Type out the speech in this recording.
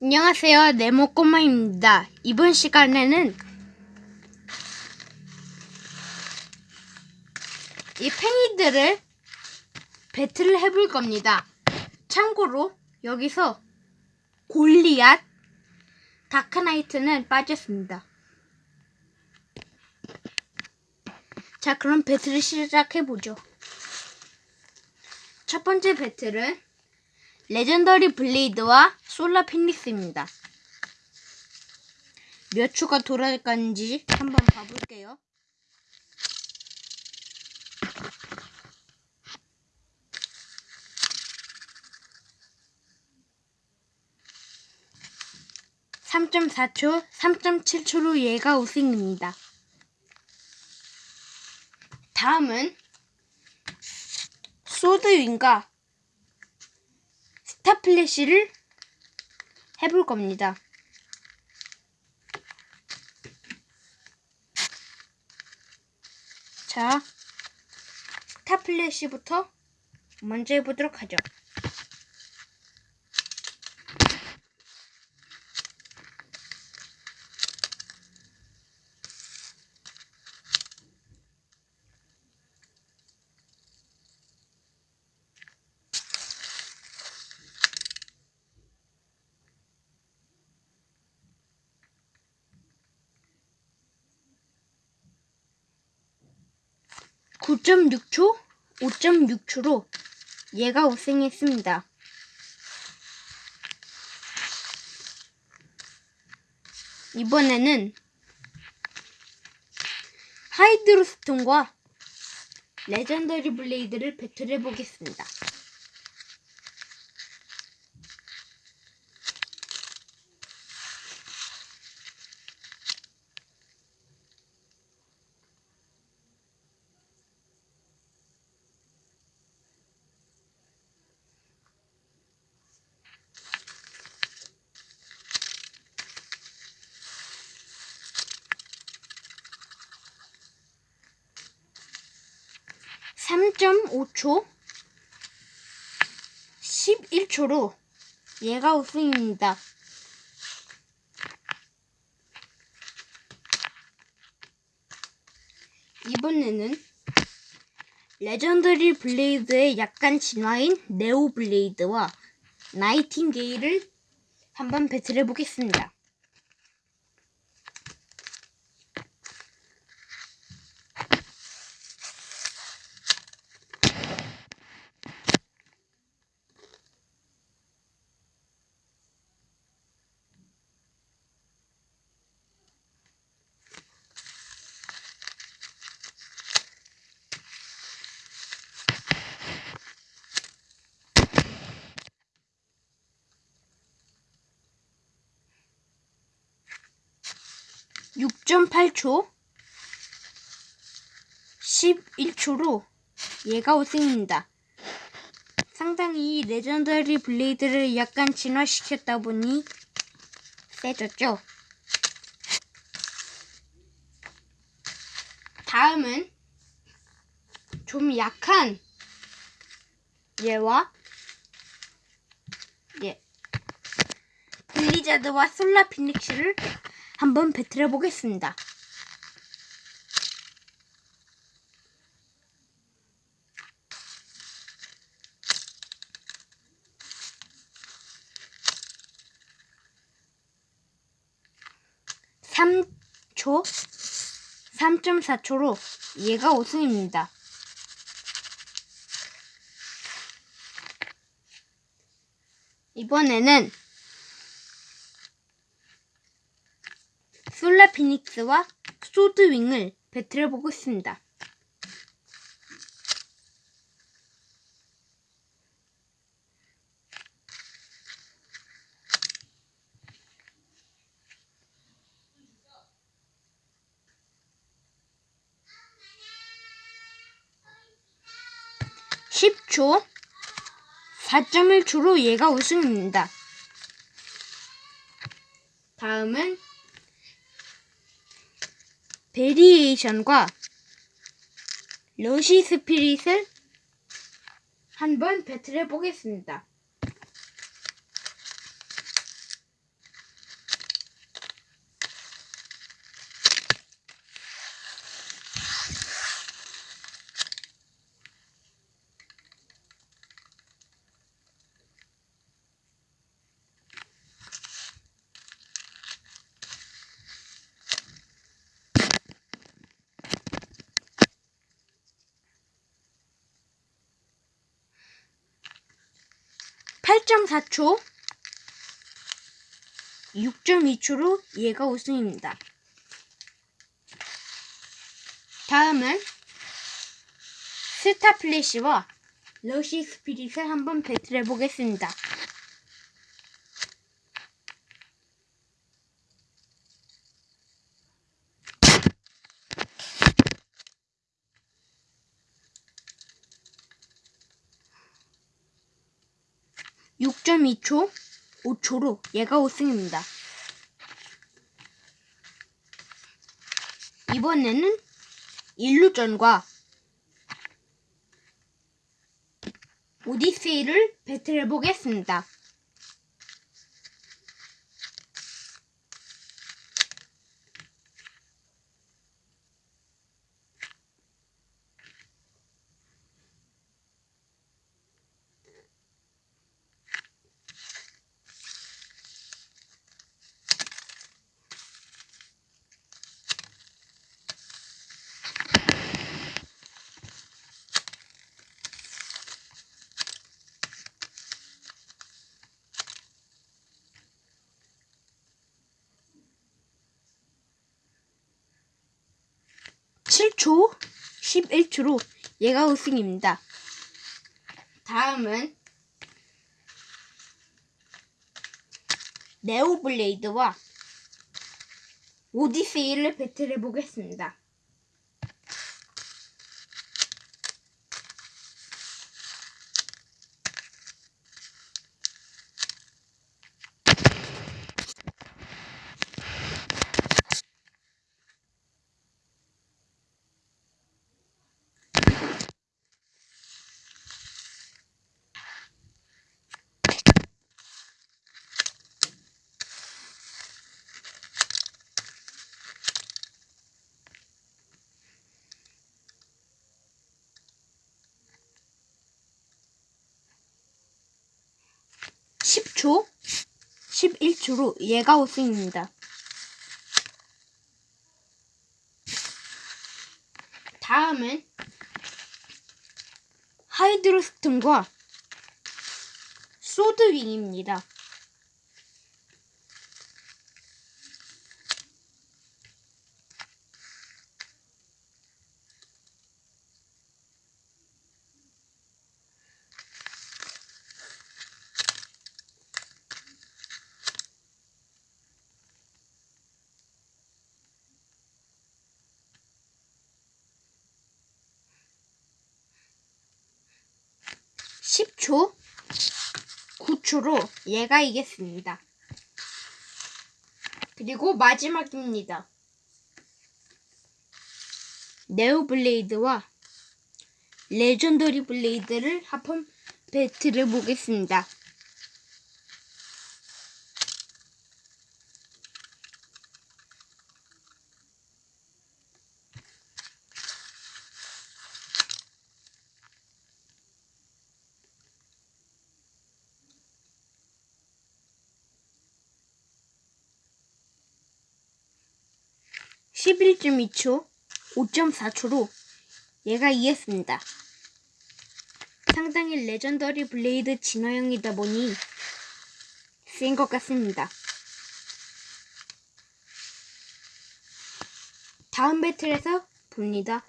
안녕하세요. 네모꼬마입니다. 이번 시간에는 이 팽이들을 배틀을 해볼 겁니다. 참고로 여기서 골리앗, 다크나이트는 빠졌습니다. 자, 그럼 배틀을 시작해보죠. 첫 번째 배틀은 레전더리 블레이드와 솔라 피닉스입니다. 몇 초가 돌아갈건지 한번 봐볼게요. (3.4초) (3.7초로) 얘가 우승입니다. 다음은 소드윙과 스타 플래시를 해볼 겁니다. 자, 스타 플래시부터 먼저 해보도록 하죠. (9.6초) (5.6초로) 얘가 우승했습니다. 이번에는 하이드로스톤과 레전더리 블레이드를 배틀해 보겠습니다. 3.5초 11초로 얘가 우승입니다. 이번에는 레전더리 블레이드의 약간 진화인 네오 블레이드와 나이팅게일을 한번 배틀해 보겠습니다. 6.8초 11초로 얘가 우승입니다. 상당히 레전더리 블레이드를 약간 진화시켰다 보니 세졌죠. 다음은 좀 약한 얘와 예 블리자드와 솔라 피닉스를 한번 배틀해 보겠습니다. (3초) (3.4초로) 얘가 우승입니다. 이번에는 솔라 피닉스와 소드윙을 배틀해보고 있습니다. (10초) (4.1초로) 얘가 우승입니다. 다음은 베리에이션과 러시 스피릿을 한번 배틀해 보겠습니다. 4초 6.2초로 얘가 우승입니다. 다음은 스타 플래시와 러시 스피릿을 한번 배틀해 보겠습니다. (6.2초) (5초로) 얘가 우승입니다. 이번에는 일루전과 오디세이를 배틀해 보겠습니다. (7초) (11초로) 얘가 우승입니다. 다음은 네오블레이드와 오디세이를 배틀해 보겠습니다. (10초) (11초로) 얘가 우승입니다. 다음은 하이드로스톤과 소드윙입니다. (10초) (9초로) 얘가 이겼습니다. 그리고 마지막입니다. 네오 블레이드와 레전더리 블레이드를 합한 배틀을 보겠습니다. (11.2초) (5.4초로) 얘가 이겼습니다. 상당히 레전더리 블레이드 진화형이다 보니 센 것 같습니다. 다음 배틀에서 봅니다.